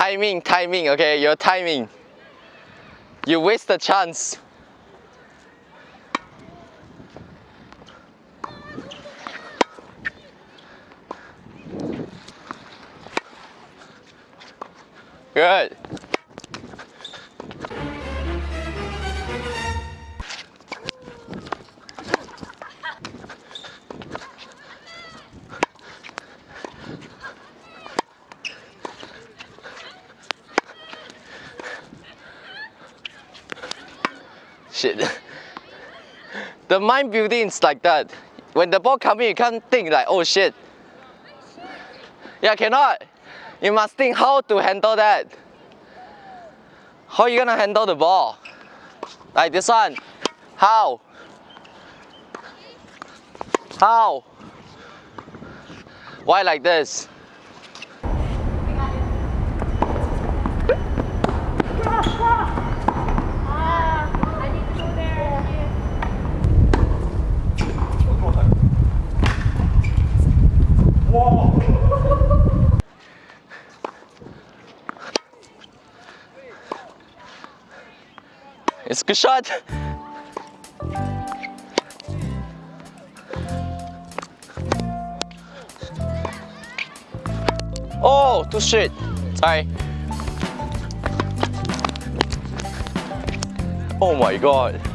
timing, timing, okay? Your timing. You waste the chance. Good. Shit. The mind building is like that. When the ball coming, you can't think like, oh shit. Yeah, cannot. You must think how to handle that. How you gonna handle the ball? Like this one. How? How? Why like this? It's a good shot. Oh, too shit. Sorry. Oh my god.